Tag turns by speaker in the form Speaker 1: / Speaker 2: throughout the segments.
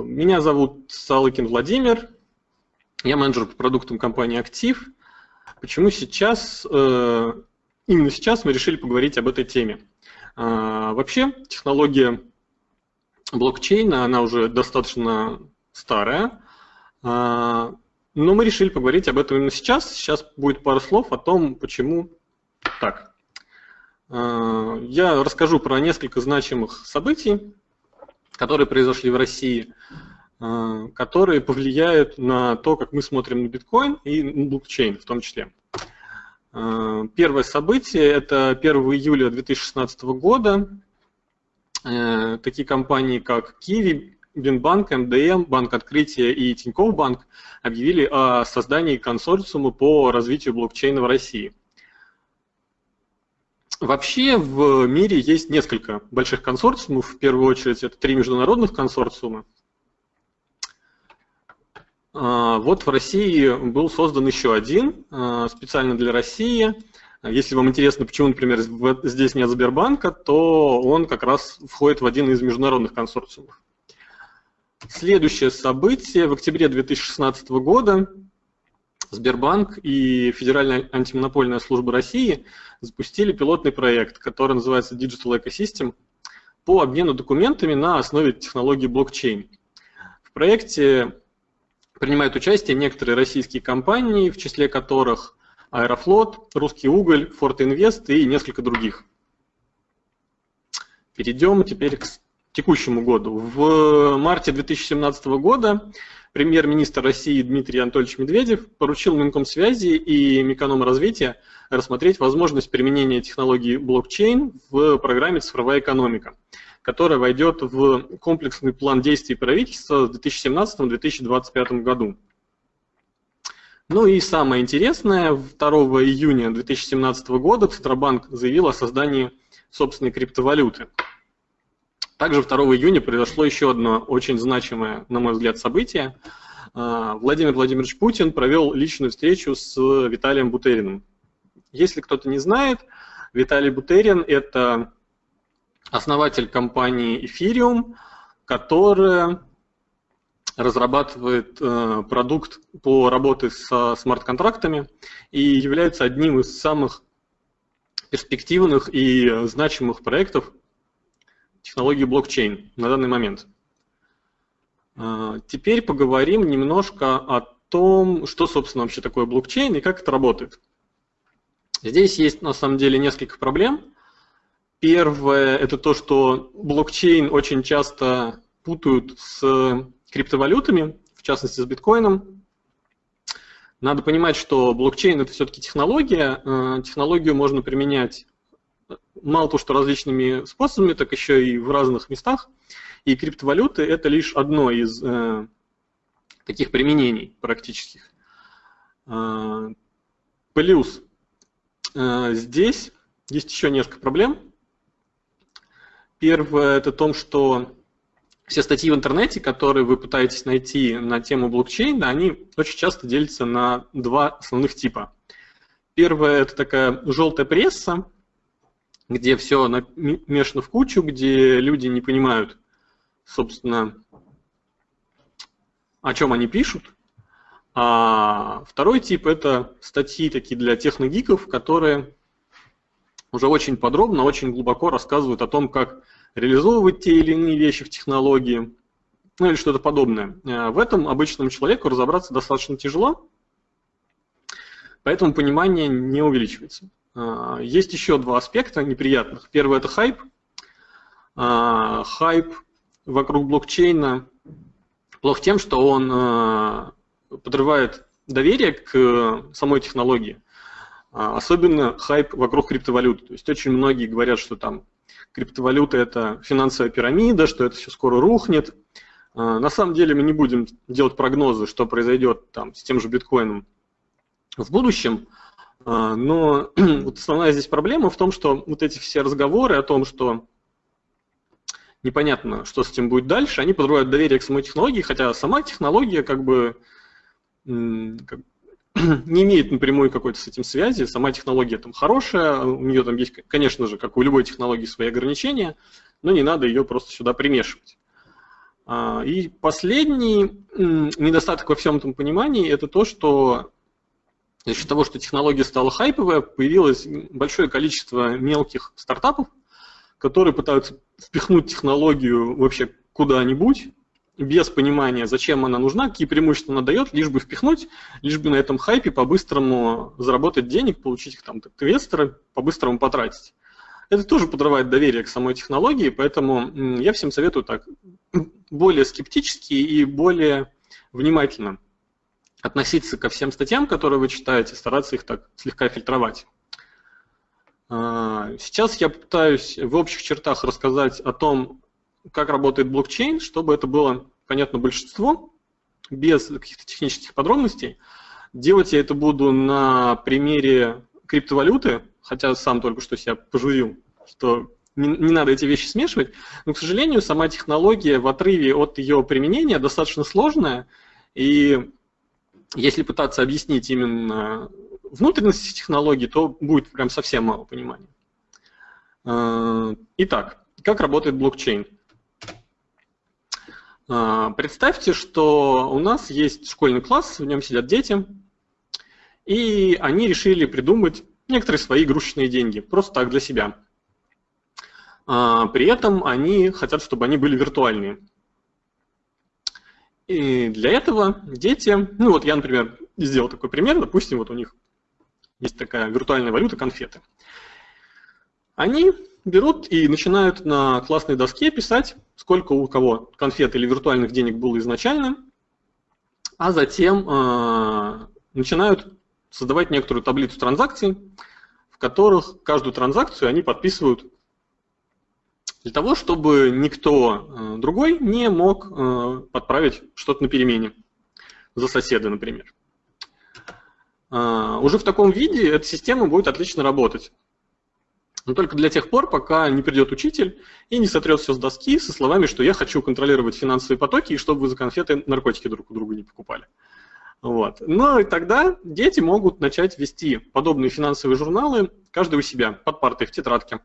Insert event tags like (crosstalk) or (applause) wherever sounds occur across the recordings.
Speaker 1: Меня зовут Салыкин Владимир, я менеджер по продуктам компании «Актив». Почему сейчас, э, именно сейчас мы решили поговорить об этой теме? А, вообще, технология блокчейна, она уже достаточно старая, а, но мы решили поговорить об этом именно сейчас. Сейчас будет пару слов о том, почему так. А, я расскажу про несколько значимых событий, которые произошли в России, а, которые повлияют на то, как мы смотрим на биткоин и на блокчейн в том числе. А, первое событие – это 1 июля 2016 года. Э, такие компании, как Kiwi, Бинбанк, МДМ, Банк Открытия и Тинькофф Банк объявили о создании консорциума по развитию блокчейна в России – Вообще в мире есть несколько больших консорциумов. В первую очередь это три международных консорциума. А, вот в России был создан еще один а, специально для России. Если вам интересно, почему, например, здесь нет Сбербанка, то он как раз входит в один из международных консорциумов. Следующее событие в октябре 2016 года Сбербанк и Федеральная антимонопольная служба России запустили пилотный проект, который называется Digital Ecosystem по обмену документами на основе технологии блокчейн. В проекте принимают участие некоторые российские компании, в числе которых Аэрофлот, Русский уголь, Форт Инвест и несколько других. Перейдем теперь к текущему году. В марте 2017 года премьер-министр России Дмитрий Анатольевич Медведев поручил Минкомсвязи и Микономразвития рассмотреть возможность применения технологии блокчейн в программе «Цифровая экономика», которая войдет в комплексный план действий правительства в 2017-2025 году. Ну и самое интересное, 2 июня 2017 года Центробанк заявил о создании собственной криптовалюты – также 2 июня произошло еще одно очень значимое, на мой взгляд, событие. А, Владимир Владимирович Путин провел личную встречу с Виталием Бутериным. Если кто-то не знает, Виталий Бутерин – это основатель компании Ethereum, которая разрабатывает э, продукт по работе со смарт-контрактами и является одним из самых перспективных и значимых проектов технологии блокчейн на данный момент. А, теперь поговорим немножко о том, что, собственно, вообще такое блокчейн и как это работает. Здесь есть, на самом деле, несколько проблем. Первое – это то, что блокчейн очень часто путают с криптовалютами, в частности с биткоином. Надо понимать, что блокчейн – это все-таки технология. А, технологию можно применять мало того, что различными способами, так еще и в разных местах. И криптовалюты – это лишь одно из э, таких применений практических. Э, плюс э, здесь есть еще несколько проблем. Первое – это том, что все статьи в интернете, которые вы пытаетесь найти на тему блокчейна, они очень часто делятся на два основных типа. Первое – это такая желтая пресса, где все намешано в кучу, где люди не понимают, собственно, о чем они пишут. А второй тип – это статьи такие для техногиков, которые уже очень подробно, очень глубоко рассказывают о том, как реализовывать те или иные вещи в технологии, ну или что-то подобное. А в этом обычному человеку разобраться достаточно тяжело, поэтому понимание не увеличивается. А, есть еще два аспекта неприятных. Первый – это хайп. А, хайп вокруг блокчейна плох тем, что он а, подрывает доверие к самой технологии. Особенно хайп вокруг криптовалют. То есть очень многие говорят, что там криптовалюта – это финансовая пирамида, что это все скоро рухнет. На самом деле мы не будем делать прогнозы, что произойдет там, с тем же биткоином в будущем, но (clears throat) вот основная здесь проблема в том, что вот эти все разговоры о том, что непонятно, что с этим будет дальше, они подрывают доверие к самой технологии, хотя сама технология как бы как, (clears throat) не имеет напрямую какой-то с этим связи, сама технология там хорошая, у нее там есть, конечно же, как у любой технологии, свои ограничения, но не надо ее просто сюда примешивать. А, и последний недостаток во всем этом понимании – это то, что за счет того, что технология стала хайповая, появилось большое количество мелких стартапов, которые пытаются впихнуть технологию вообще куда-нибудь, без понимания, зачем она нужна, какие преимущества она дает, лишь бы впихнуть, лишь бы на этом хайпе по-быстрому заработать денег, получить их там инвесторы, по-быстрому потратить. Это тоже подрывает доверие к самой технологии, поэтому я всем советую так более скептически и более внимательно относиться ко всем статьям, которые вы читаете, стараться их так слегка фильтровать. А, сейчас я пытаюсь в общих чертах рассказать о том, как работает блокчейн, чтобы это было понятно большинству, без каких-то технических подробностей. Делать я это буду на примере криптовалюты, хотя сам только что себя пожурил, что не, не надо эти вещи смешивать, но, к сожалению, сама технология в отрыве от ее применения достаточно сложная, и если пытаться объяснить именно внутренности технологии, то будет прям совсем мало понимания. Э, итак, как работает блокчейн? Э, представьте, что у нас есть школьный класс, в нем сидят дети, и они решили придумать некоторые свои игрушечные деньги, просто так для себя. Э, при этом они хотят, чтобы они были виртуальные. И для этого дети, ну вот я, например, сделал такой пример, допустим, вот у них есть такая виртуальная валюта конфеты. Они берут и начинают на классной доске писать, сколько у кого конфет или виртуальных денег было изначально, а затем э, начинают создавать некоторую таблицу транзакций, в которых каждую транзакцию они подписывают для того, чтобы никто э, другой не мог э, подправить что-то на перемене за соседа, например. Э, уже в таком виде эта система будет отлично работать. Но только для тех пор, пока не придет учитель и не сотрет все с доски со словами, что я хочу контролировать финансовые потоки, и чтобы вы за конфеты наркотики друг у друга не покупали. Вот. Но и тогда дети могут начать вести подобные финансовые журналы, каждый у себя, под партой, в тетрадке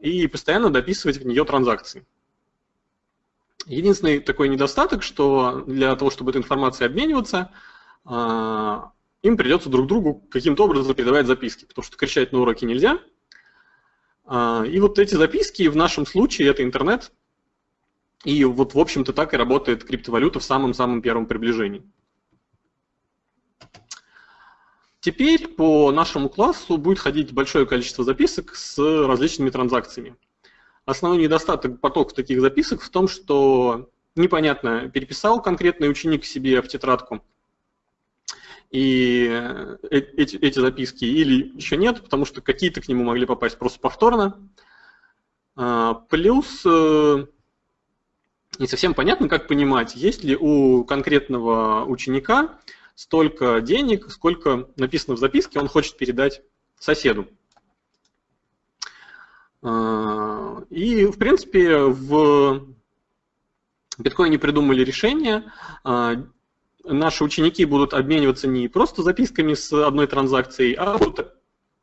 Speaker 1: и постоянно дописывать в нее транзакции. Единственный такой недостаток, что для того, чтобы этой информацией обмениваться, а, им придется друг другу каким-то образом передавать записки, потому что кричать на уроке нельзя. А, и вот эти записки в нашем случае это интернет, и вот в общем-то так и работает криптовалюта в самом-самом первом приближении. Теперь по нашему классу будет ходить большое количество записок с различными транзакциями. Основной недостаток потока таких записок в том, что непонятно, переписал конкретный ученик себе в тетрадку и э, эти, эти записки или еще нет, потому что какие-то к нему могли попасть просто повторно. А, плюс э, не совсем понятно, как понимать, есть ли у конкретного ученика столько денег, сколько написано в записке, он хочет передать соседу. А, и, в принципе, в биткоине придумали решение. А, наши ученики будут обмениваться не просто записками с одной транзакцией, а будут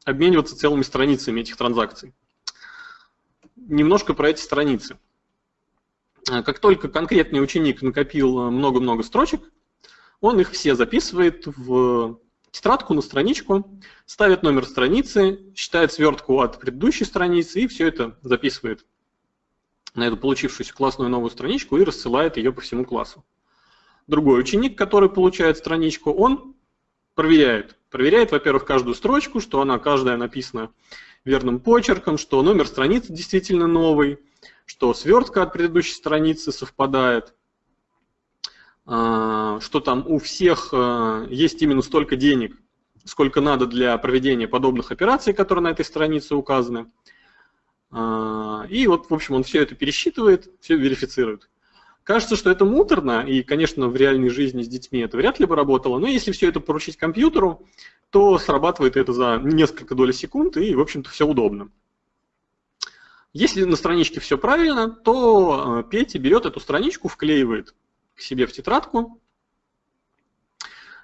Speaker 1: обмениваться целыми страницами этих транзакций. Немножко про эти страницы. А, как только конкретный ученик накопил много-много строчек, он их все записывает в тетрадку на страничку, ставит номер страницы, считает свертку от предыдущей страницы и все это записывает на эту получившуюся классную новую страничку и рассылает ее по всему классу. Другой ученик, который получает страничку, он проверяет. Проверяет, во-первых, каждую строчку, что она каждая написана верным почерком, что номер страницы действительно новый, что свертка от предыдущей страницы совпадает. А, что там у всех а, есть именно столько денег, сколько надо для проведения подобных операций, которые на этой странице указаны. А, и вот, в общем, он все это пересчитывает, все верифицирует. Кажется, что это муторно, и, конечно, в реальной жизни с детьми это вряд ли бы работало, но если все это поручить компьютеру, то срабатывает это за несколько долей секунд, и, в общем-то, все удобно. Если на страничке все правильно, то Петя берет эту страничку, вклеивает к себе в тетрадку.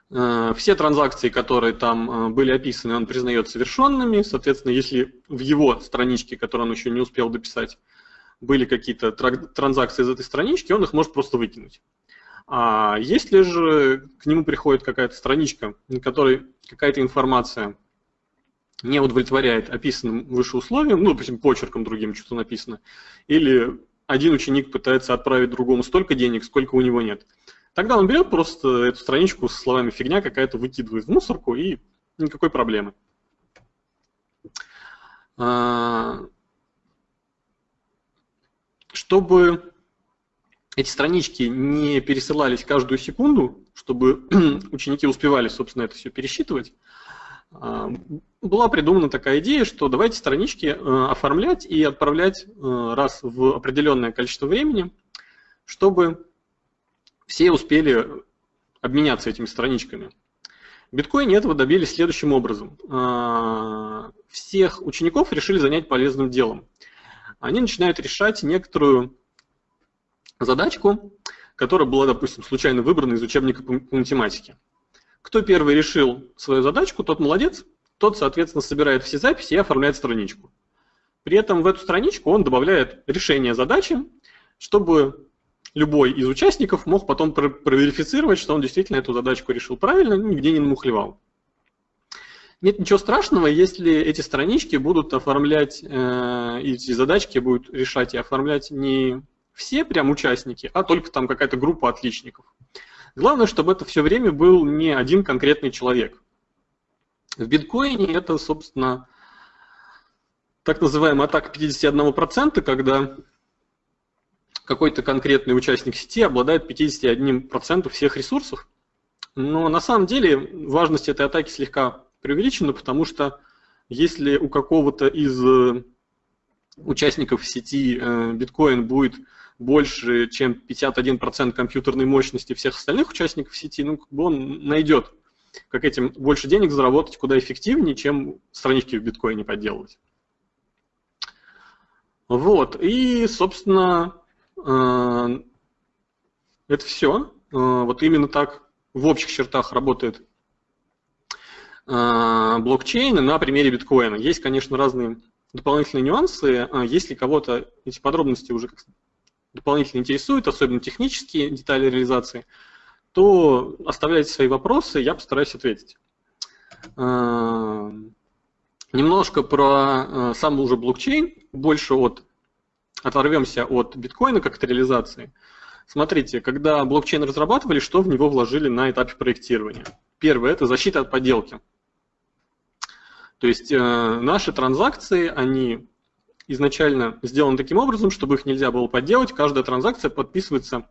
Speaker 1: Э, все транзакции, которые там э, были описаны, он признает совершенными. Соответственно, если в его страничке, которую он еще не успел дописать, были какие-то транзакции из этой странички, он их может просто выкинуть. А если же к нему приходит какая-то страничка, на которой какая-то информация не удовлетворяет описанным выше условиям, ну, допустим, почерком другим что-то написано, или один ученик пытается отправить другому столько денег, сколько у него нет, тогда он берет просто эту страничку со словами «фигня какая-то» выкидывает в мусорку и никакой проблемы. А, чтобы эти странички не пересылались каждую секунду, чтобы (clears throat) ученики успевали, собственно, это все пересчитывать, была придумана такая идея, что давайте странички э, оформлять и отправлять э, раз в определенное количество времени, чтобы все успели обменяться этими страничками. В биткоине этого добились следующим образом. А, всех учеников решили занять полезным делом. Они начинают решать некоторую задачку, которая была, допустим, случайно выбрана из учебника по математике. Кто первый решил свою задачку, тот молодец, тот, соответственно, собирает все записи и оформляет страничку. При этом в эту страничку он добавляет решение задачи, чтобы любой из участников мог потом проверифицировать, что он действительно эту задачку решил правильно, нигде не намухлевал. Нет ничего страшного, если эти странички будут оформлять, э, эти задачки будут решать и оформлять не все прям участники, а только там какая-то группа отличников. Главное, чтобы это все время был не один конкретный человек. В биткоине это, собственно, так называемая атака 51%, когда какой-то конкретный участник сети обладает 51% всех ресурсов. Но на самом деле важность этой атаки слегка преувеличена, потому что если у какого-то из э, участников сети э, биткоин будет больше, чем 51% компьютерной мощности всех остальных участников сети, ну, как бы он найдет, как этим больше денег заработать куда эффективнее, чем странички в биткоине подделывать. Вот, и, собственно, э, это все. Э, вот именно так в общих чертах работает э, блокчейн на примере биткоина. Есть, конечно, разные дополнительные нюансы. Если кого-то эти подробности уже дополнительно интересуют, особенно технические детали реализации, то оставляйте свои вопросы, я постараюсь ответить. А, немножко про а, сам уже блокчейн, больше от, оторвемся от биткоина как от реализации. Смотрите, когда блокчейн разрабатывали, что в него вложили на этапе проектирования? Первое – это защита от подделки. То есть э, наши транзакции, они изначально сделаны таким образом, чтобы их нельзя было подделать. Каждая транзакция подписывается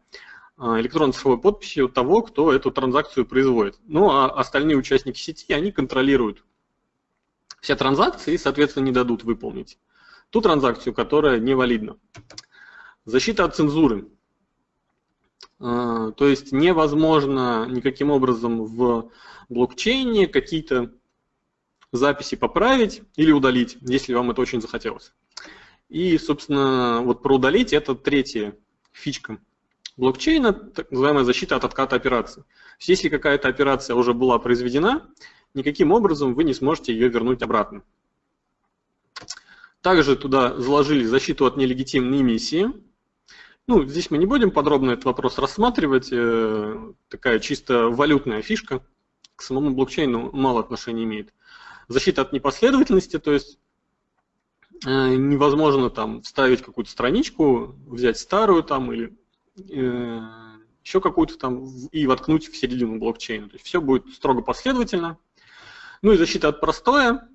Speaker 1: а, электронной цифровой подписью того, кто эту транзакцию производит. Ну а остальные участники сети, они контролируют все транзакции и, соответственно, не дадут выполнить ту транзакцию, которая невалидна. Защита от цензуры. А, то есть невозможно никаким образом в блокчейне какие-то записи поправить или удалить, если вам это очень захотелось. И, собственно, вот про удалить это третья фичка блокчейна, так называемая защита от отката операции. Если какая-то операция уже была произведена, никаким образом вы не сможете ее вернуть обратно. Также туда заложили защиту от нелегитимной эмиссии. Ну, здесь мы не будем подробно этот вопрос рассматривать. Э, такая чисто валютная фишка к самому блокчейну мало отношения имеет. Защита от непоследовательности, то есть невозможно там вставить какую-то страничку, взять старую там или э, еще какую-то там и воткнуть в середину блокчейна. То есть все будет строго последовательно. Ну и защита от простоя,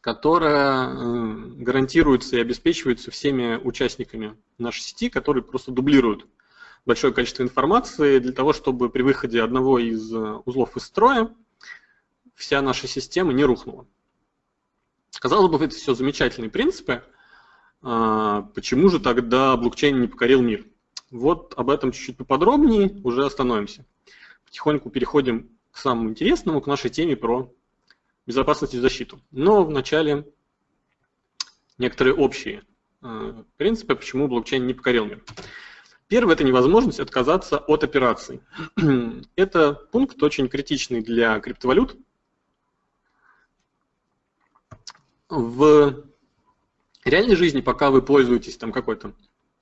Speaker 1: которая э, гарантируется и обеспечивается всеми участниками нашей сети, которые просто дублируют большое количество информации для того, чтобы при выходе одного из э, узлов из строя вся наша система не рухнула. Казалось бы, это все замечательные принципы. А, почему же тогда блокчейн не покорил мир? Вот об этом чуть-чуть поподробнее, уже остановимся. Потихоньку переходим к самому интересному, к нашей теме про безопасность и защиту. Но вначале некоторые общие а, принципы, почему блокчейн не покорил мир. Первое – это невозможность отказаться от операций. (clears throat) Это пункт очень критичный для криптовалют, в реальной жизни, пока вы пользуетесь там какой-то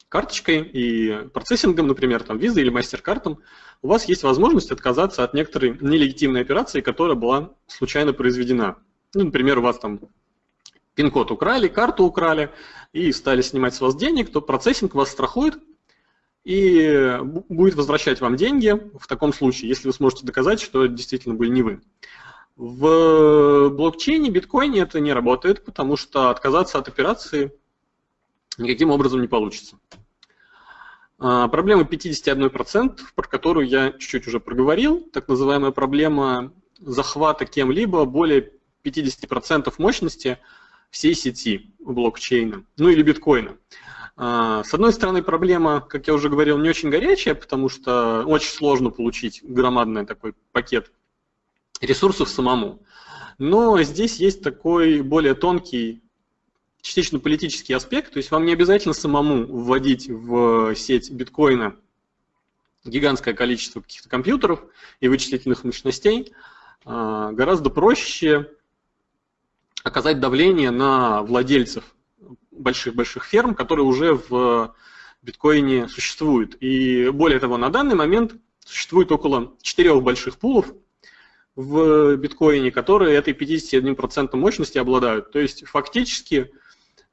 Speaker 1: карточкой и процессингом, например, там Visa или MasterCard, у вас есть возможность отказаться от некоторой нелегитимной операции, которая была случайно произведена. Ну, например, у вас там пин-код украли, карту украли и стали снимать с вас денег, то процессинг вас страхует и будет возвращать вам деньги в таком случае, если вы сможете доказать, что действительно были не вы. В блокчейне, биткоине это не работает, потому что отказаться от операции никаким образом не получится. А, проблема 51%, про которую я чуть-чуть уже проговорил, так называемая проблема захвата кем-либо более 50% мощности всей сети блокчейна, ну или биткоина. А, с одной стороны, проблема, как я уже говорил, не очень горячая, потому что очень сложно получить громадный такой пакет ресурсов самому. Но здесь есть такой более тонкий, частично политический аспект, то есть вам не обязательно самому вводить в сеть биткоина гигантское количество каких-то компьютеров и вычислительных мощностей. А, гораздо проще оказать давление на владельцев больших-больших ферм, которые уже в биткоине существуют. И более того, на данный момент существует около четырех больших пулов в биткоине, которые этой 51% мощности обладают. То есть фактически,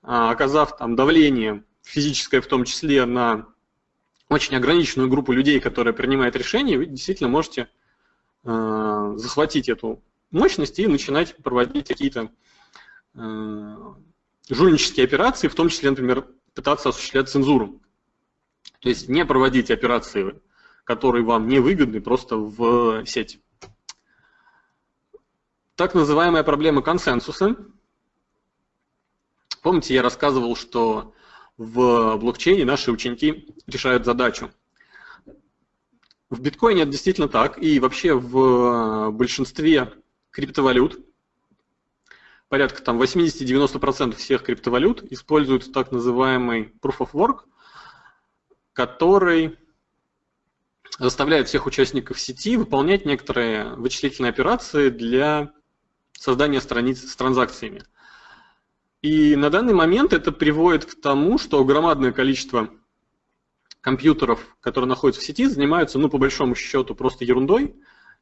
Speaker 1: а, оказав там давление физическое в том числе на очень ограниченную группу людей, которая принимает решения, вы действительно можете а, захватить эту мощность и начинать проводить какие-то а, жульнические операции, в том числе, например, пытаться осуществлять цензуру. То есть не проводить операции, которые вам не выгодны, просто в сеть. Так называемая проблема консенсуса. Помните, я рассказывал, что в блокчейне наши ученики решают задачу. В биткоине это действительно так, и вообще в большинстве криптовалют порядка там 80-90% всех криптовалют используют так называемый Proof of Work, который заставляет всех участников сети выполнять некоторые вычислительные операции для создания страниц с транзакциями. И на данный момент это приводит к тому, что громадное количество компьютеров, которые находятся в сети, занимаются, ну, по большому счету, просто ерундой,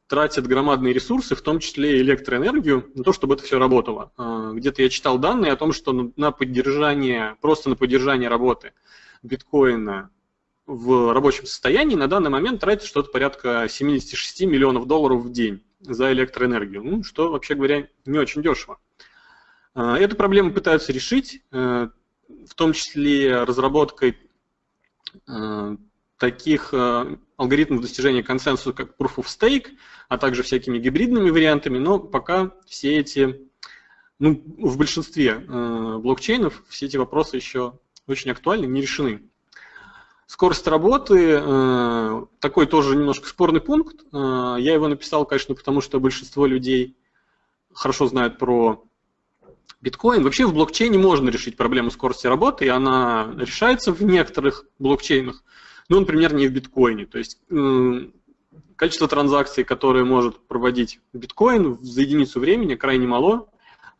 Speaker 1: тратят громадные ресурсы, в том числе электроэнергию, на то, чтобы это все работало. А, где-то я читал данные о том, что на поддержание, просто на поддержание работы биткоина в рабочем состоянии на данный момент тратится что-то порядка 76 миллионов долларов в день за электроэнергию, ну, что, вообще говоря, не очень дешево. А, эту проблему пытаются решить, э, в том числе разработкой э, таких э, алгоритмов достижения консенсуса, как Proof of Stake, а также всякими гибридными вариантами, но пока все эти, ну, в большинстве блокчейнов все эти вопросы еще очень актуальны, не решены. Скорость работы, э, такой тоже немножко спорный пункт. Э, я его написал, конечно, потому что большинство людей хорошо знают про биткоин. Вообще в блокчейне можно решить проблему скорости работы, и она решается в некоторых блокчейнах ну, например, не в биткоине. То есть количество транзакций, которые может проводить биткоин за единицу времени, крайне мало.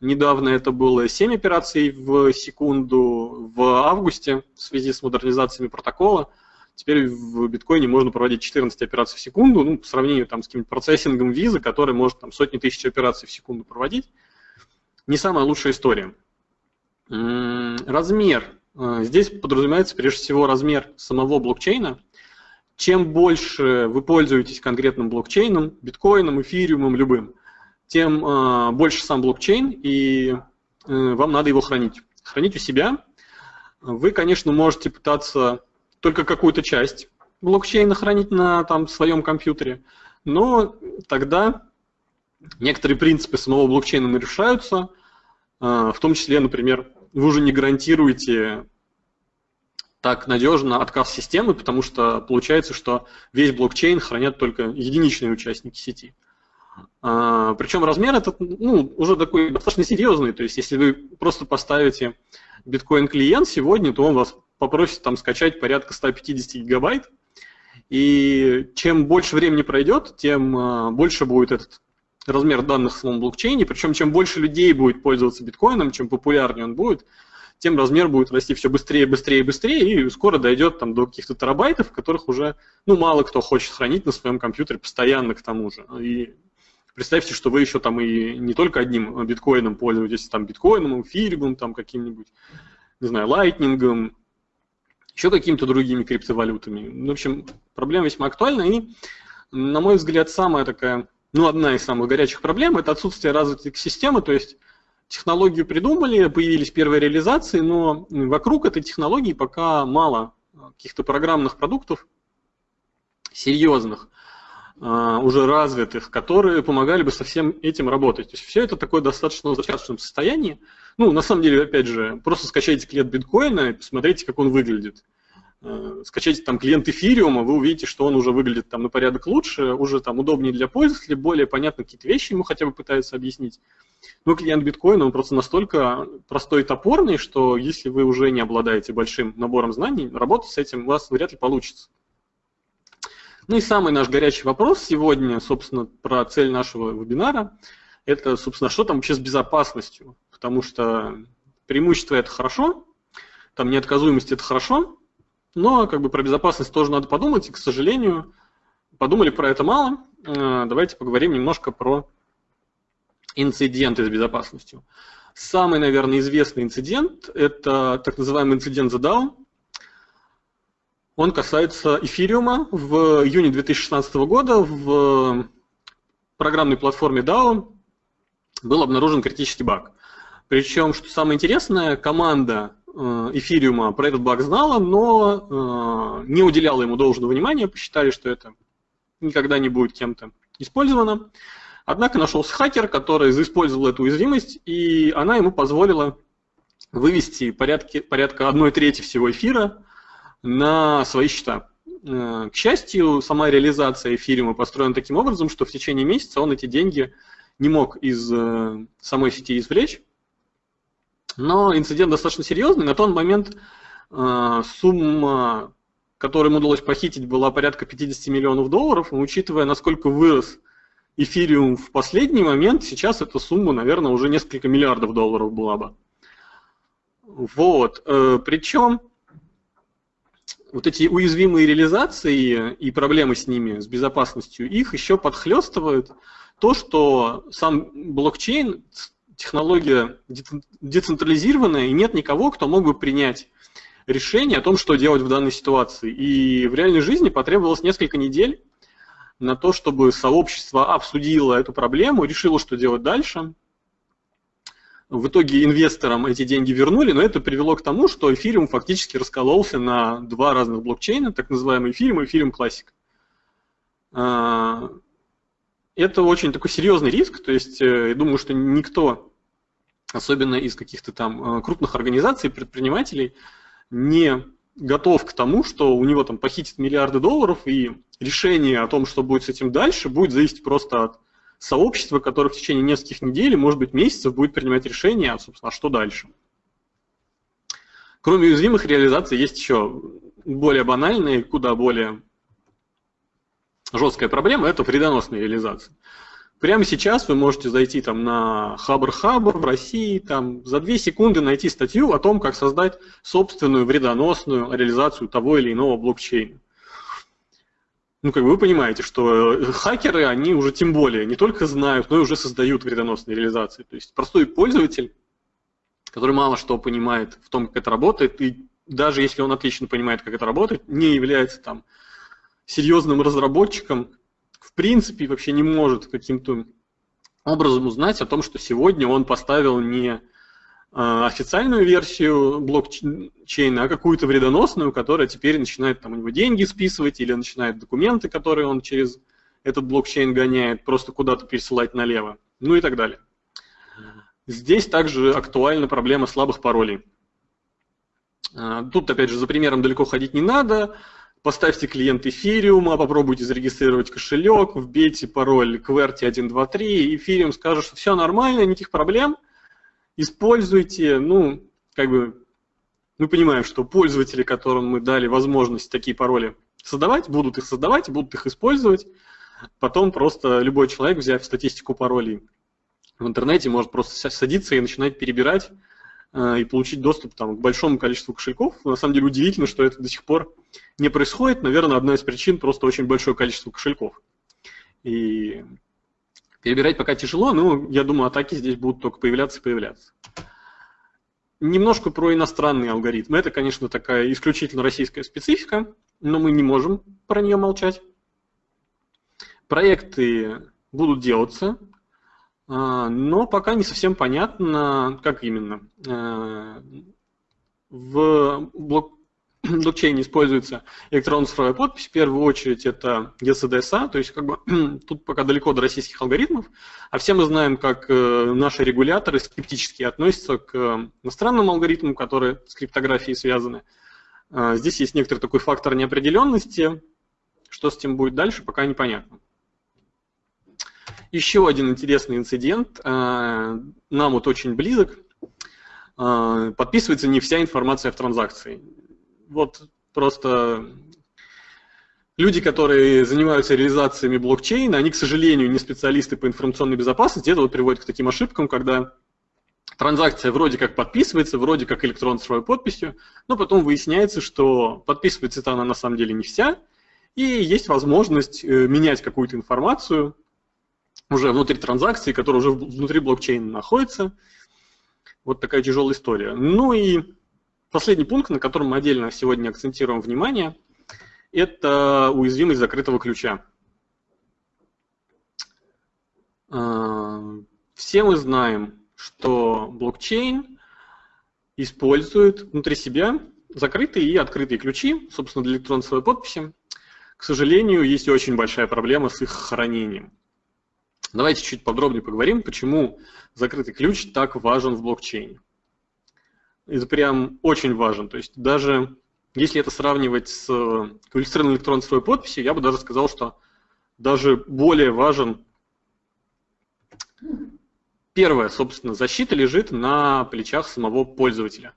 Speaker 1: Недавно это было 7 операций в секунду в августе в связи с модернизациями протокола. Теперь в биткоине можно проводить 14 операций в секунду, ну, по сравнению там, с каким-то процессингом визы, который может там, сотни тысяч операций в секунду проводить. Не самая лучшая история. Размер а, здесь подразумевается прежде всего размер самого блокчейна. Чем больше вы пользуетесь конкретным блокчейном, биткоином, эфириумом, любым, тем а, больше сам блокчейн, и э, вам надо его хранить. Хранить у себя. Вы, конечно, можете пытаться только какую-то часть блокчейна хранить на там, своем компьютере, но тогда некоторые принципы самого блокчейна нарушаются, а, в том числе, например, вы уже не гарантируете так надежно отказ системы, потому что получается, что весь блокчейн хранят только единичные участники сети. А, причем размер этот ну, уже такой достаточно серьезный. То есть если вы просто поставите биткоин-клиент сегодня, то он вас попросит там скачать порядка 150 гигабайт. И чем больше времени пройдет, тем а, больше будет этот размер данных в самом блокчейне. Причем чем больше людей будет пользоваться биткоином, чем популярнее он будет, тем размер будет расти все быстрее, быстрее, быстрее, и скоро дойдет там, до каких-то терабайтов, которых уже ну, мало кто хочет хранить на своем компьютере постоянно к тому же. И представьте, что вы еще там и не только одним биткоином пользуетесь, там биткоином, эфириумом, там каким-нибудь, не знаю, лайтнингом, еще какими-то другими криптовалютами. Ну, в общем, проблема весьма актуальна, и, на мой взгляд, самая такая, ну, одна из самых горячих проблем – это отсутствие развитой системы, то есть технологию придумали, появились первые реализации, но вокруг этой технологии пока мало каких-то программных продуктов серьезных, уже развитых, которые помогали бы со всем этим работать. То есть все это такое достаточно в зачаточном состоянии. Ну, на самом деле, опять же, просто скачайте клиент биткоина и посмотрите, как он выглядит. А, скачайте там клиент эфириума, вы увидите, что он уже выглядит там на порядок лучше, уже там удобнее для пользователя, более понятно какие-то вещи ему хотя бы пытаются объяснить. Но клиент биткоина, он просто настолько простой и топорный, что если вы уже не обладаете большим набором знаний, работать с этим у вас вряд ли получится. Ну и самый наш горячий вопрос сегодня, собственно, про цель нашего вебинара, это, собственно, что там вообще с безопасностью, потому что преимущество это хорошо, там неотказуемость это хорошо, но как бы про безопасность тоже надо подумать, и, к сожалению, подумали про это мало. Э, давайте поговорим немножко про инциденты с безопасностью. Самый, наверное, известный инцидент – это так называемый инцидент Down. Он касается эфириума. В июне 2016 года в программной платформе DAO был обнаружен критический баг. Причем, что самое интересное, команда э, эфириума про этот баг знала, но э, не уделяла ему должного внимания, посчитали, что это никогда не будет кем-то использовано. Однако нашелся хакер, который использовал эту уязвимость, и она ему позволила вывести порядки, порядка 1 трети всего эфира на свои счета. Э, к счастью, сама реализация эфириума построена таким образом, что в течение месяца он эти деньги не мог из э, самой сети извлечь. Но инцидент достаточно серьезный. На тот момент э, сумма, которую ему удалось похитить, была порядка 50 миллионов долларов. Но учитывая, насколько вырос эфириум в последний момент, сейчас эта сумма, наверное, уже несколько миллиардов долларов была бы. Вот. Причем вот эти уязвимые реализации и проблемы с ними, с безопасностью, их еще подхлестывают то, что сам блокчейн, технология децентрализированная, и нет никого, кто мог бы принять решение о том, что делать в данной ситуации. И в реальной жизни потребовалось несколько недель на то, чтобы сообщество обсудило эту проблему, решило, что делать дальше – в итоге инвесторам эти деньги вернули, но это привело к тому, что эфириум фактически раскололся на два разных блокчейна, так называемый эфириум и эфириум классик. А, это очень такой серьезный риск, то есть э, я думаю, что никто, особенно из каких-то там э, крупных организаций, предпринимателей, не готов к тому, что у него там похитят миллиарды долларов, и решение о том, что будет с этим дальше, будет зависеть просто от сообщество, которое в течение нескольких недель, может быть, месяцев будет принимать решение, собственно, а что дальше. Кроме уязвимых реализаций есть еще более банальные, куда более жесткая проблема – это вредоносные реализации. Прямо сейчас вы можете зайти там на Хабр Хабр в России, там за две секунды найти статью о том, как создать собственную вредоносную реализацию того или иного блокчейна ну, как бы вы понимаете, что э, хакеры, они уже тем более не только знают, но и уже создают вредоносные реализации. То есть простой пользователь, который мало что понимает в том, как это работает, и даже если он отлично понимает, как это работает, не является там серьезным разработчиком, в принципе вообще не может каким-то образом узнать о том, что сегодня он поставил не официальную версию блокчейна, а какую-то вредоносную, которая теперь начинает там у него деньги списывать или начинает документы, которые он через этот блокчейн гоняет, просто куда-то пересылать налево, ну и так далее. Здесь также актуальна проблема слабых паролей. А, тут, опять же, за примером далеко ходить не надо. Поставьте клиент эфириума, попробуйте зарегистрировать кошелек, вбейте пароль QWERTY123, и эфириум скажет, что все нормально, никаких проблем – используйте, ну, как бы, мы понимаем, что пользователи, которым мы дали возможность такие пароли создавать, будут их создавать, будут их использовать. Потом просто любой человек, взяв статистику паролей в интернете, может просто садиться и начинать перебирать, и получить доступ там, к большому количеству кошельков. На самом деле удивительно, что это до сих пор не происходит. Наверное, одна из причин просто очень большое количество кошельков. И перебирать пока тяжело, но я думаю, атаки здесь будут только появляться и появляться. Немножко про иностранные алгоритмы. Это, конечно, такая исключительно российская специфика, но мы не можем про нее молчать. Проекты будут делаться, а, но пока не совсем понятно, как именно. А, в блок блокчейне используется электронная цифровая подпись. В первую очередь это ECDSA, то есть как бы (clears throat) тут пока далеко до российских алгоритмов. А все мы знаем, как э, наши регуляторы скептически относятся к иностранным алгоритмам, которые с криптографией связаны. А, здесь есть некоторый такой фактор неопределенности. Что с этим будет дальше, пока непонятно. Еще один интересный инцидент, а, нам вот очень близок. А, подписывается не вся информация в транзакции вот просто люди, которые занимаются реализациями блокчейна, они, к сожалению, не специалисты по информационной безопасности. Это вот приводит к таким ошибкам, когда транзакция вроде как подписывается, вроде как электронной цифровой подписью, но потом выясняется, что подписывается она на самом деле не вся, и есть возможность э, менять какую-то информацию уже внутри транзакции, которая уже внутри блокчейна находится. Вот такая тяжелая история. Ну и Последний пункт, на котором мы отдельно сегодня акцентируем внимание, это уязвимость закрытого ключа. А, все мы знаем, что блокчейн использует внутри себя закрытые и открытые ключи, собственно, для электронной своей подписи. К сожалению, есть очень большая проблема с их хранением. Давайте чуть подробнее поговорим, почему закрытый ключ так важен в блокчейне это прям очень важно. То есть даже если это сравнивать с квалифицированной электронной цифровой подписью, я бы даже сказал, что даже более важен Первое, собственно, защита лежит на плечах самого пользователя.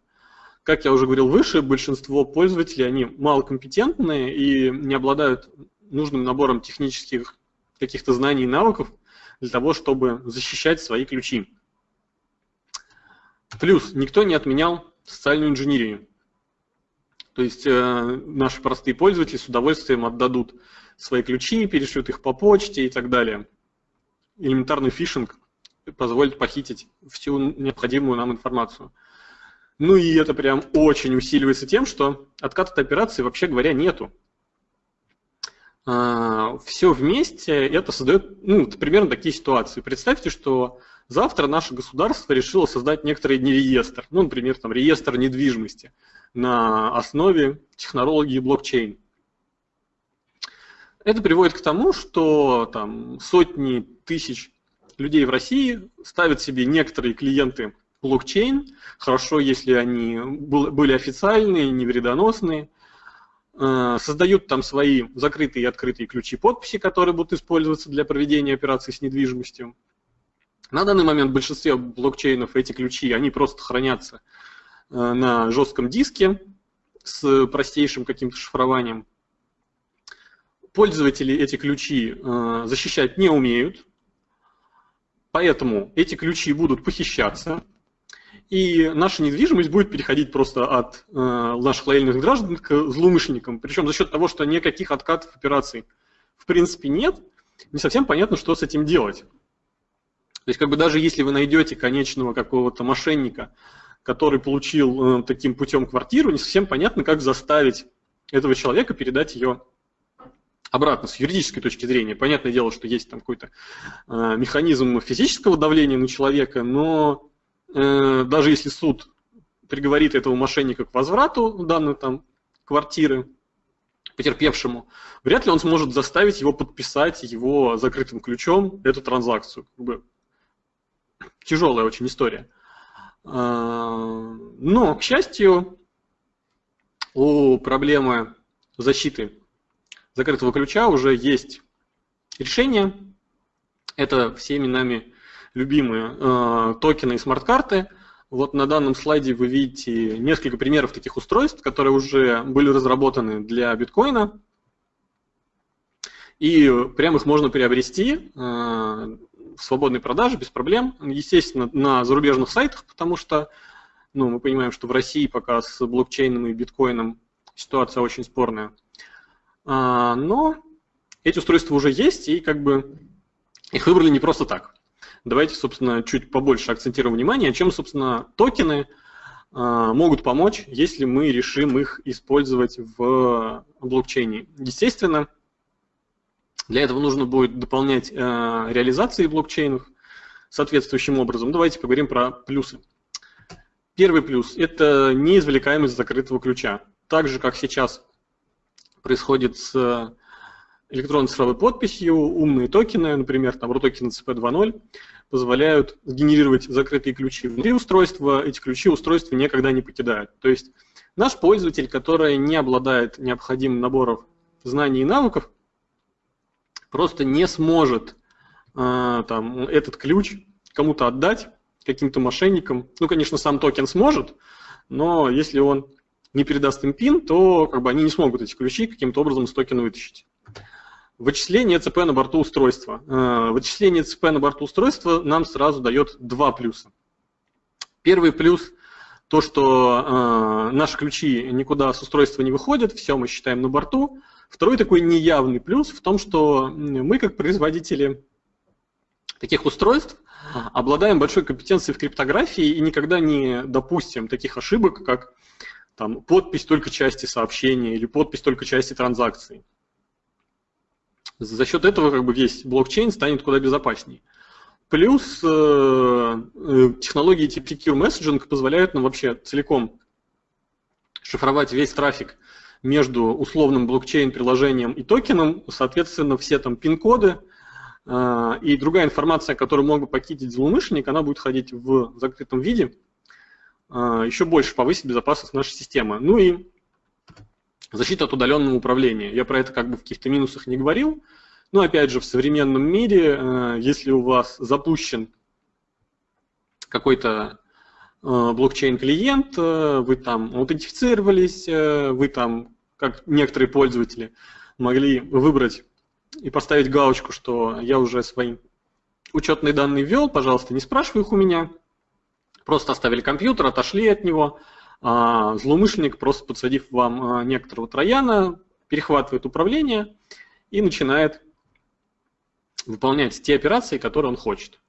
Speaker 1: Как я уже говорил выше, большинство пользователей, они малокомпетентные и не обладают нужным набором технических каких-то знаний и навыков для того, чтобы защищать свои ключи. Плюс никто не отменял социальную инженерию. То есть э, наши простые пользователи с удовольствием отдадут свои ключи, перешлют их по почте и так далее. Элементарный фишинг позволит похитить всю необходимую нам информацию. Ну и это прям очень усиливается тем, что откат от операции, вообще говоря, нету. А, все вместе это создает ну, примерно такие ситуации. Представьте, что Завтра наше государство решило создать некоторый реестр, ну, например, там, реестр недвижимости на основе технологии блокчейн. Это приводит к тому, что там, сотни тысяч людей в России ставят себе некоторые клиенты блокчейн, хорошо, если они были официальные, не вредоносные, э, создают там свои закрытые и открытые ключи подписи, которые будут использоваться для проведения операций с недвижимостью. На данный момент в большинстве блокчейнов эти ключи, они просто хранятся э, на жестком диске с простейшим каким-то шифрованием. Пользователи эти ключи э, защищать не умеют, поэтому эти ключи будут похищаться, и наша недвижимость будет переходить просто от э, наших лояльных граждан к злоумышленникам. Причем за счет того, что никаких откатов операций в принципе нет, не совсем понятно, что с этим делать. То есть как бы даже если вы найдете конечного какого-то мошенника, который получил э, таким путем квартиру, не совсем понятно, как заставить этого человека передать ее обратно с юридической точки зрения. Понятное дело, что есть там какой-то э, механизм физического давления на человека, но э, даже если суд приговорит этого мошенника к возврату данной там квартиры потерпевшему, вряд ли он сможет заставить его подписать его закрытым ключом эту транзакцию. Тяжелая очень история. А, но, к счастью, у проблемы защиты закрытого ключа уже есть решение. Это всеми нами любимые э, токены и смарт-карты. Вот на данном слайде вы видите несколько примеров таких устройств, которые уже были разработаны для биткоина. И прямо их можно приобрести. Э, свободной продаже без проблем. Естественно, на зарубежных сайтах, потому что Ну, мы понимаем, что в России пока с блокчейном и биткоином ситуация очень спорная. А, но эти устройства уже есть, и как бы их выбрали не просто так. Давайте, собственно, чуть побольше акцентируем внимание, чем, собственно, токены а, могут помочь, если мы решим их использовать в блокчейне. Естественно, для этого нужно будет дополнять а, реализации блокчейнов соответствующим образом. Давайте поговорим про плюсы. Первый плюс – это неизвлекаемость закрытого ключа. Так же, как сейчас происходит с электронной цифровой подписью, умные токены, например, там RUTOKEN CP 2.0, позволяют генерировать закрытые ключи внутри устройства, эти ключи устройство никогда не покидают. То есть наш пользователь, который не обладает необходимым набором знаний и навыков, просто не сможет э, там, этот ключ кому-то отдать, каким-то мошенникам. Ну, конечно, сам токен сможет, но если он не передаст им пин, то как бы, они не смогут эти ключи каким-то образом с токена вытащить. Вычисление ЦП на борту устройства. Э, вычисление ЦП на борту устройства нам сразу дает два плюса. Первый плюс – то, что э, наши ключи никуда с устройства не выходят, все мы считаем на борту. Второй такой неявный плюс в том, что мы как производители таких устройств обладаем большой компетенцией в криптографии и никогда не допустим таких ошибок, как там, подпись только части сообщения или подпись только части транзакции. За счет этого как бы весь блокчейн станет куда безопаснее. Плюс э, э технологии типа Secure Messaging позволяют нам вообще целиком шифровать весь трафик между условным блокчейн-приложением и токеном, соответственно, все там пин-коды э, и другая информация, которую мог бы похитить злоумышленник, она будет ходить в закрытом виде, э, еще больше повысит безопасность нашей системы. Ну и Защита от удаленного управления. Я про это как бы в каких-то минусах не говорил. Но опять же, в современном мире, э, если у вас запущен какой-то блокчейн-клиент, вы там аутентифицировались, вы там, как некоторые пользователи, могли выбрать и поставить галочку, что я уже свои учетные данные ввел, пожалуйста, не спрашивай их у меня. Просто оставили компьютер, отошли от него, а злоумышленник, просто подсадив вам а, некоторого трояна, перехватывает управление и начинает выполнять те операции, которые он хочет.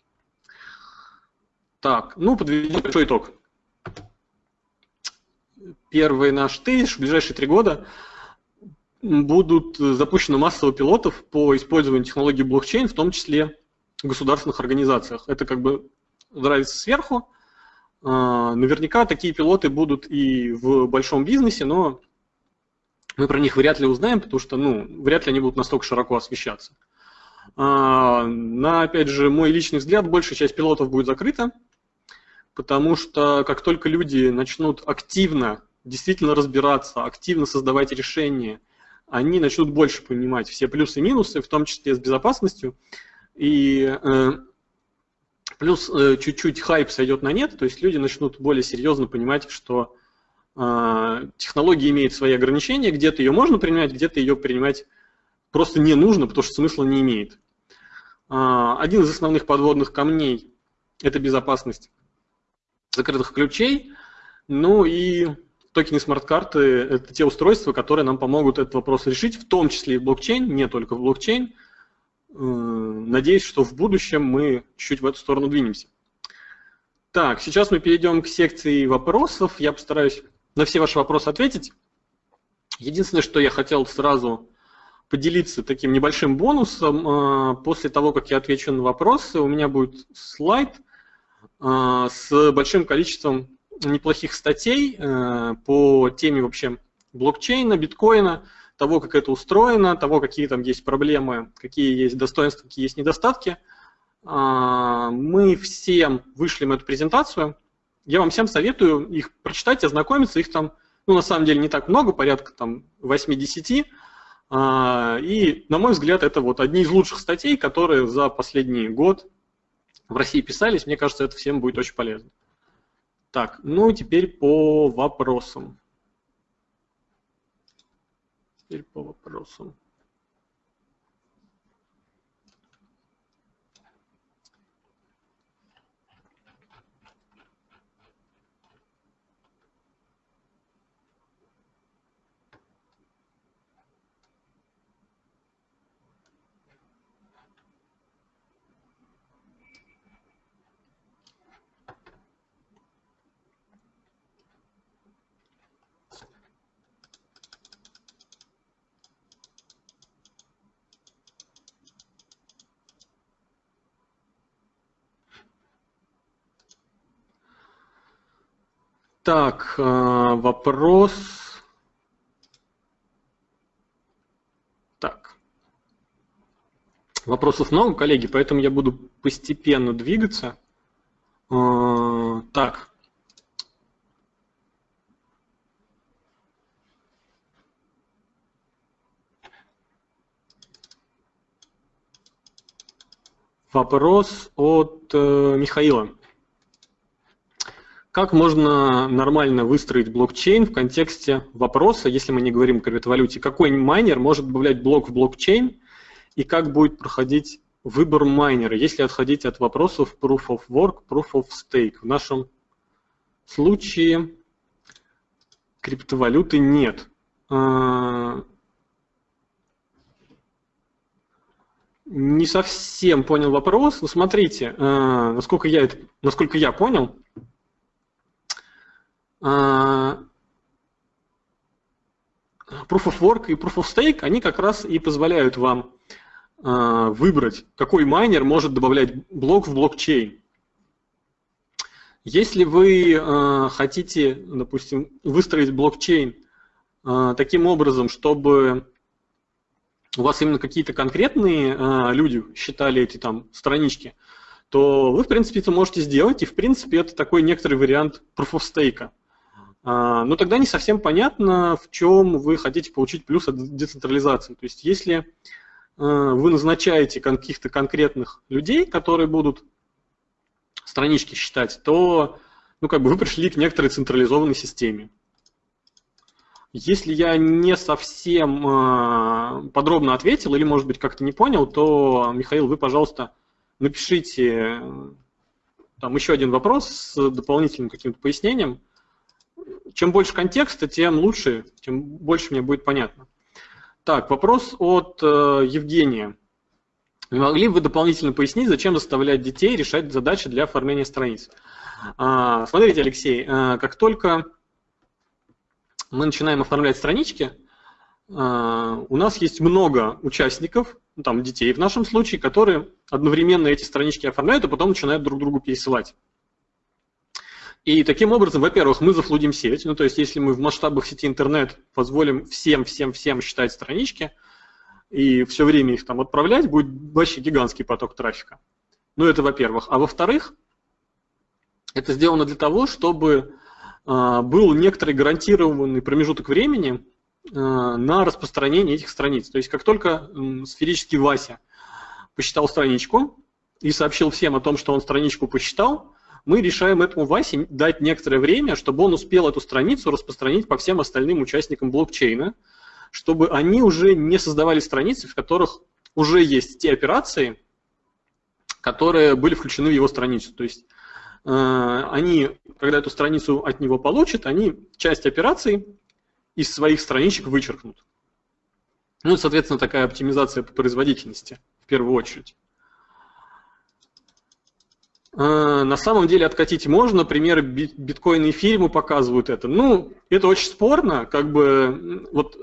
Speaker 1: Так, ну, подведем большой итог. Первый наш тезис, в ближайшие три года будут запущены массово пилотов по использованию технологии блокчейн, в том числе в государственных организациях. Это как бы нравится сверху, а, наверняка такие пилоты будут и в большом бизнесе, но мы про них вряд ли узнаем, потому что ну, вряд ли они будут настолько широко освещаться. А, на, опять же, мой личный взгляд, большая часть пилотов будет закрыта, потому что как только люди начнут активно, действительно разбираться, активно создавать решения, они начнут больше понимать все плюсы и минусы, в том числе с безопасностью, и э, Плюс э, чуть-чуть хайп сойдет на нет, то есть люди начнут более серьезно понимать, что э, технология имеет свои ограничения, где-то ее можно принимать, где-то ее принимать просто не нужно, потому что смысла не имеет. Э, один из основных подводных камней – это безопасность закрытых ключей. Ну и токены смарт-карты – это те устройства, которые нам помогут этот вопрос решить, в том числе и блокчейн, не только блокчейн. Э, надеюсь, что в будущем мы чуть в эту сторону двинемся. Так, сейчас мы перейдем к секции вопросов. Я постараюсь на все ваши вопросы ответить. Единственное, что я хотел сразу поделиться таким небольшим бонусом. Э, после того, как я отвечу на вопросы, у меня будет слайд э, с большим количеством неплохих статей по теме вообще блокчейна, биткоина, того, как это устроено, того, какие там есть проблемы, какие есть достоинства, какие есть недостатки. А, мы всем вышлем эту презентацию. Я вам всем советую их прочитать, ознакомиться. Их там, ну, на самом деле, не так много, порядка там 8-10. А, и, на мой взгляд, это вот одни из лучших статей, которые за последний год в России писались. Мне кажется, это всем будет очень полезно. Так, ну теперь по вопросам. Теперь по вопросам. Так, э, вопрос. Так. Вопросов много, коллеги, поэтому я буду постепенно двигаться. Э, так. Вопрос от э, Михаила. Как можно нормально выстроить блокчейн в контексте вопроса, если мы не говорим о криптовалюте, какой майнер может добавлять блок в блокчейн и как будет проходить выбор майнера, если отходить от вопросов Proof of Work, Proof of Stake. В нашем случае криптовалюты нет. А, не совсем понял вопрос. Смотрите, а, насколько я, насколько я понял, Proof of Work и Proof of Stake, они как раз и позволяют вам а, выбрать, какой майнер может добавлять блок в блокчейн. Если вы а, хотите, допустим, выстроить блокчейн таким образом, чтобы у вас именно какие-то конкретные люди считали эти там странички, то вы, в принципе, это можете сделать, и, в принципе, это такой некоторый вариант Proof of Stake. А, но тогда не совсем понятно, в чем вы хотите получить плюс от децентрализации. То есть если а, вы назначаете каких-то конкретных людей, которые будут странички считать, то ну, как бы вы пришли к некоторой централизованной системе. Если я не совсем э, подробно ответил или, может быть, как-то не понял, то, Михаил, вы, пожалуйста, напишите там еще один вопрос с дополнительным каким-то пояснением чем больше контекста, тем лучше, тем больше мне будет понятно. Так, вопрос от э, Евгения. Не могли бы вы дополнительно пояснить, зачем заставлять детей решать задачи для оформления страниц? А, смотрите, Алексей, а, как только мы начинаем оформлять странички, а, у нас есть много участников, ну, там детей в нашем случае, которые одновременно эти странички оформляют, а потом начинают друг другу пересылать. И таким образом, во-первых, мы зафлудим сеть. Ну, то есть, если мы в масштабах сети интернет позволим всем, всем, всем считать странички и все время их там отправлять, будет вообще гигантский поток трафика. Ну, это во-первых. А во-вторых, это сделано для того, чтобы э, был некоторый гарантированный промежуток времени э, на распространение этих страниц. То есть, как только э, сферический Вася посчитал страничку и сообщил всем о том, что он страничку посчитал, мы решаем этому Васе дать некоторое время, чтобы он успел эту страницу распространить по всем остальным участникам блокчейна, чтобы они уже не создавали страницы, в которых уже есть те операции, которые были включены в его страницу. То есть э, они, когда эту страницу от него получат, они часть операций из своих страничек вычеркнут. Ну, соответственно, такая оптимизация по производительности в первую очередь. А, на самом деле откатить можно, примеры биткоина и эфириума показывают это. Ну, это очень спорно, как бы вот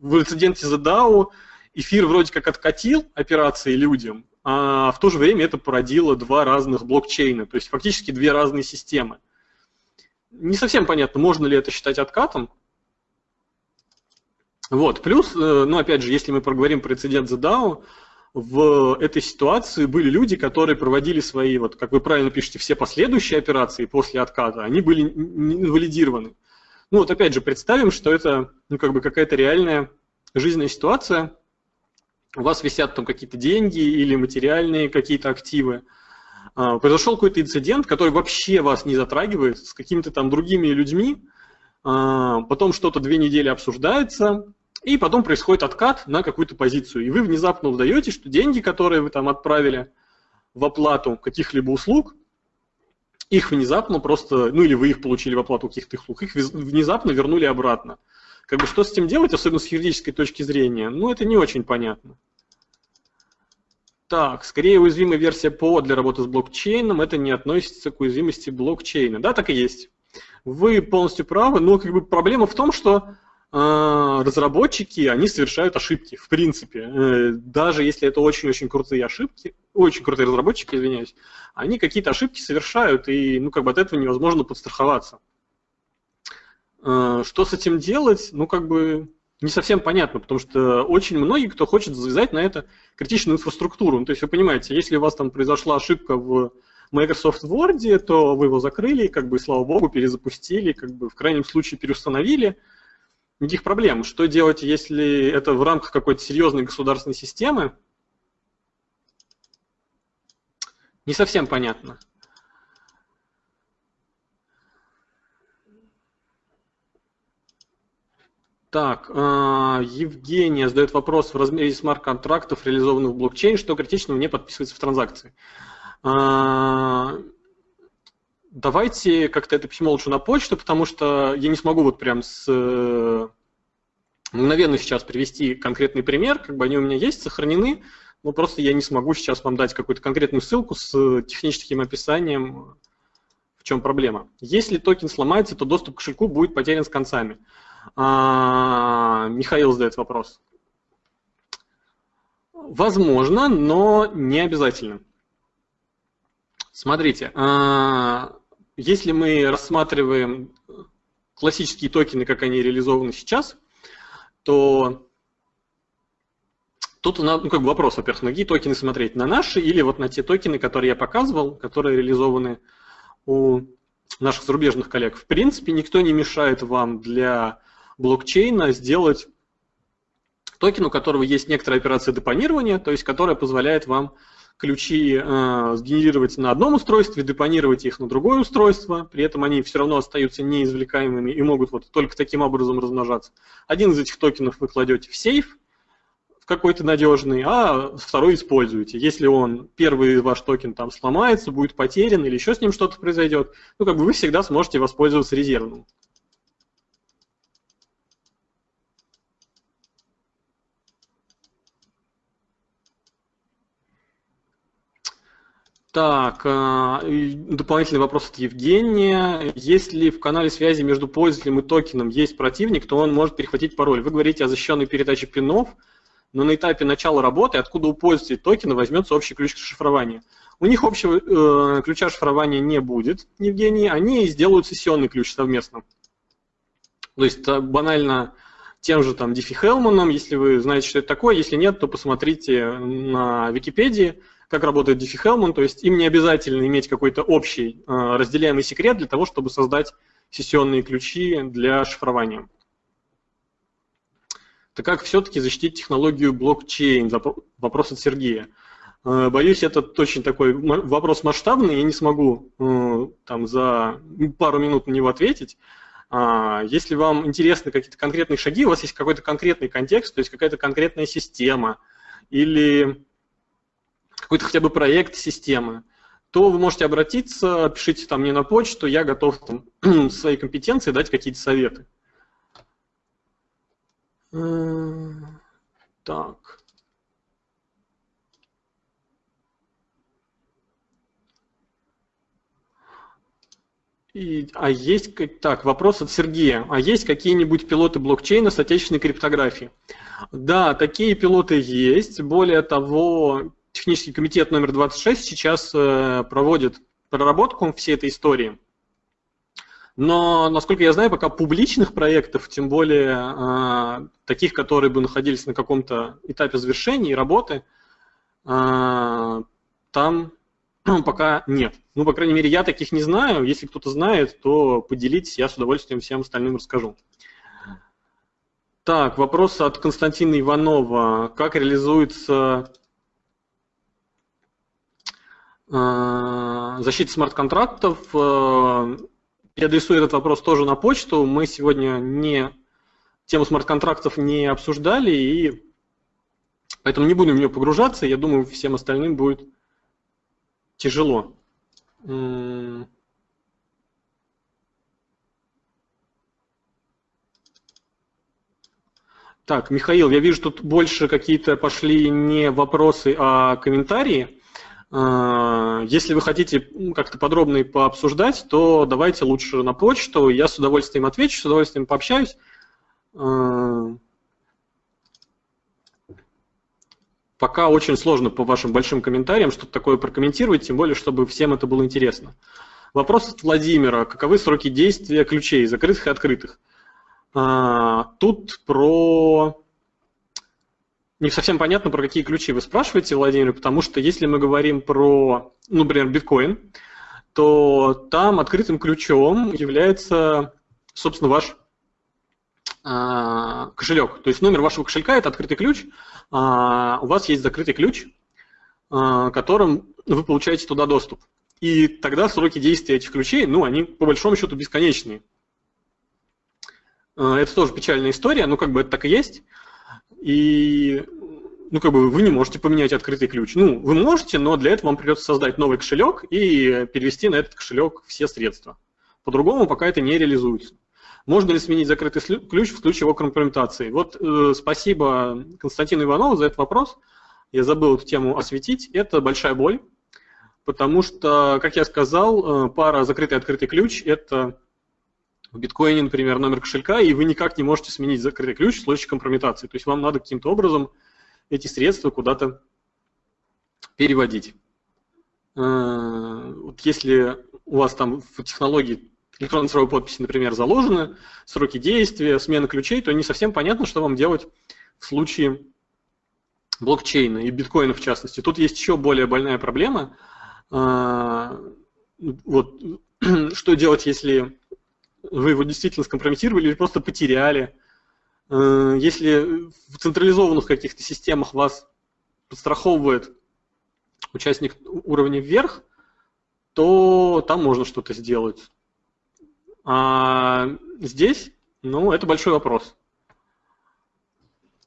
Speaker 1: в инциденте за DAO эфир вроде как откатил операции людям, а в то же время это породило два разных блокчейна, то есть фактически две разные системы. Не совсем понятно, можно ли это считать откатом. Вот, плюс, э, ну опять же, если мы проговорим про инцидент за DAO, в этой ситуации были люди, которые проводили свои, вот как вы правильно пишете, все последующие операции после отката, они были инвалидированы. Ну вот опять же, представим, что это ну, как бы какая-то реальная жизненная ситуация, у вас висят там какие-то деньги или материальные какие-то активы, а, произошел какой-то инцидент, который вообще вас не затрагивает, с какими-то там другими людьми, а, потом что-то две недели обсуждается, и потом происходит откат на какую-то позицию. И вы внезапно узнаете, что деньги, которые вы там отправили в оплату каких-либо услуг, их внезапно просто, ну или вы их получили в оплату каких-то услуг, их внезапно вернули обратно. Как бы что с этим делать, особенно с юридической точки зрения, ну это не очень понятно. Так, скорее уязвимая версия ПО для работы с блокчейном, это не относится к уязвимости блокчейна. Да, так и есть. Вы полностью правы, но как бы проблема в том, что разработчики, они совершают ошибки, в принципе. Э, даже если это очень-очень крутые ошибки, очень крутые разработчики, извиняюсь, они какие-то ошибки совершают, и ну, как бы от этого невозможно подстраховаться. Э, что с этим делать? Ну, как бы не совсем понятно, потому что очень многие, кто хочет завязать на это критичную инфраструктуру. Ну, то есть вы понимаете, если у вас там произошла ошибка в Microsoft Word, то вы его закрыли, как бы, слава богу, перезапустили, как бы в крайнем случае переустановили. Никаких проблем. Что делать, если это в рамках какой-то серьезной государственной системы? Не совсем понятно. Так, а, Евгения задает вопрос в размере смарт-контрактов, реализованных в блокчейн, что критично не подписывается в транзакции. Давайте как-то это письмо лучше на почту, потому что я не смогу вот прям с э, мгновенно сейчас привести конкретный пример, как бы они у меня есть, сохранены, но просто я не смогу сейчас вам дать какую-то конкретную ссылку с техническим описанием, в чем проблема. Если токен сломается, то доступ к кошельку будет потерян с концами. А, Михаил задает вопрос. Возможно, но не обязательно. Смотрите, а, если мы рассматриваем классические токены, как они реализованы сейчас, то тут ну, как бы вопрос, во-первых, на какие токены смотреть, на наши или вот на те токены, которые я показывал, которые реализованы у наших зарубежных коллег. В принципе, никто не мешает вам для блокчейна сделать токен, у которого есть некоторая операция депонирования, то есть которая позволяет вам ключи э, сгенерировать на одном устройстве, депонировать их на другое устройство, при этом они все равно остаются неизвлекаемыми и могут вот только таким образом размножаться. Один из этих токенов вы кладете в сейф, в какой-то надежный, а второй используете. Если он, первый ваш токен там сломается, будет потерян или еще с ним что-то произойдет, ну как бы вы всегда сможете воспользоваться резервным. Так, э, дополнительный вопрос от Евгения. Если в канале связи между пользователем и токеном есть противник, то он может перехватить пароль. Вы говорите о защищенной передаче пинов, но на этапе начала работы, откуда у пользователя токена возьмется общий ключ шифрования? У них общего э, ключа шифрования не будет, Евгений, они сделают сессионный ключ совместно. То есть э, банально тем же там Диффи Хелманом, если вы знаете, что это такое, если нет, то посмотрите на Википедии, как работает Diffie-Hellman, то есть им не обязательно иметь какой-то общий э, разделяемый секрет для того, чтобы создать сессионные ключи для шифрования. Так как все-таки защитить технологию блокчейн? Вопрос от Сергея. Э, боюсь, это очень такой вопрос масштабный, я не смогу э, там за пару минут на него ответить. А, если вам интересны какие-то конкретные шаги, у вас есть какой-то конкретный контекст, то есть какая-то конкретная система или какой-то хотя бы проект системы, то вы можете обратиться, пишите там мне на почту, я готов там, (clears throat) свои компетенции дать какие-то советы. Так. И, а есть, так, вопрос от Сергея. А есть какие-нибудь пилоты блокчейна с отечественной криптографией? Да, такие пилоты есть. Более того, технический комитет номер 26 сейчас э, проводит проработку всей этой истории. Но, насколько я знаю, пока публичных проектов, тем более э, таких, которые бы находились на каком-то этапе завершения и работы, э, там (clears throat) пока нет. Ну, по крайней мере, я таких не знаю. Если кто-то знает, то поделитесь, я с удовольствием всем остальным расскажу. Так, вопрос от Константина Иванова. Как реализуется защиты смарт-контрактов. Э, я адресую этот вопрос тоже на почту. Мы сегодня не тему смарт-контрактов не обсуждали, и поэтому не будем в нее погружаться. Я думаю, всем остальным будет тяжело. Так, Михаил, я вижу, тут больше какие-то пошли не вопросы, а комментарии. А, если вы хотите как-то подробно пообсуждать, то давайте лучше на почту, я с удовольствием отвечу, с удовольствием пообщаюсь. А, пока очень сложно по вашим большим комментариям что-то такое прокомментировать, тем более, чтобы всем это было интересно. Вопрос от Владимира. Каковы сроки действия ключей, закрытых и открытых? А, тут про... Не совсем понятно, про какие ключи вы спрашиваете, Владимир, потому что если мы говорим про, ну, например, биткоин, то там открытым ключом является, собственно, ваш а, кошелек. То есть номер вашего кошелька – это открытый ключ, а, у вас есть закрытый ключ, а, которым вы получаете туда доступ. И тогда сроки действия этих ключей, ну, они по большому счету бесконечные. Это тоже печальная история, но как бы это так и есть. И ну, как бы вы не можете поменять открытый ключ. Ну, вы можете, но для этого вам придется создать новый кошелек и перевести на этот кошелек все средства. По-другому пока это не реализуется. Можно ли сменить закрытый ключ в случае его компрометации? Вот э, спасибо Константину Иванову за этот вопрос. Я забыл эту тему осветить. Это большая боль, потому что, как я сказал, э, пара закрытый и открытый ключ – это в биткоине, например, номер кошелька, и вы никак не можете сменить закрытый ключ в случае компрометации. То есть вам надо каким-то образом эти средства куда-то переводить. Э, вот если у вас там в технологии электронной цифровой подписи, например, заложены, сроки действия, смена ключей, то не совсем понятно, что вам делать в случае блокчейна и биткоина в частности. Тут есть еще более больная проблема. А, вот, (clears throat) что делать, если вы его действительно скомпрометировали или просто потеряли? А, если в централизованных каких-то системах вас подстраховывает участник уровня вверх, то там можно что-то сделать. А здесь, ну, это большой вопрос.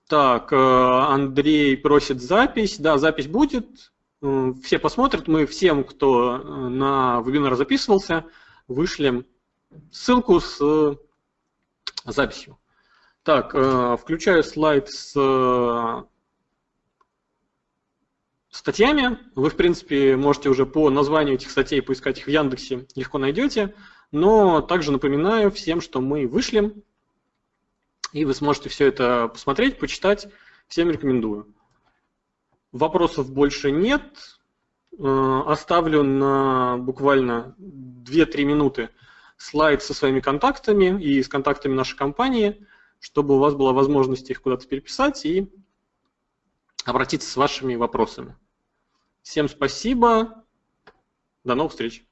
Speaker 1: Так, э, Андрей просит запись. Да, запись будет. Э, все посмотрят. Мы всем, кто э, на вебинар записывался, вышлем ссылку с записью. Так, включаю слайд с статьями. Вы, в принципе, можете уже по названию этих статей поискать их в Яндексе, легко найдете. Но также напоминаю всем, что мы вышлем, и вы сможете все это посмотреть, почитать. Всем рекомендую. Вопросов больше нет. Э, оставлю на буквально 2-3 минуты слайд со своими контактами и с контактами нашей компании, чтобы у вас была возможность их куда-то переписать и обратиться с вашими вопросами. Всем спасибо. До новых встреч.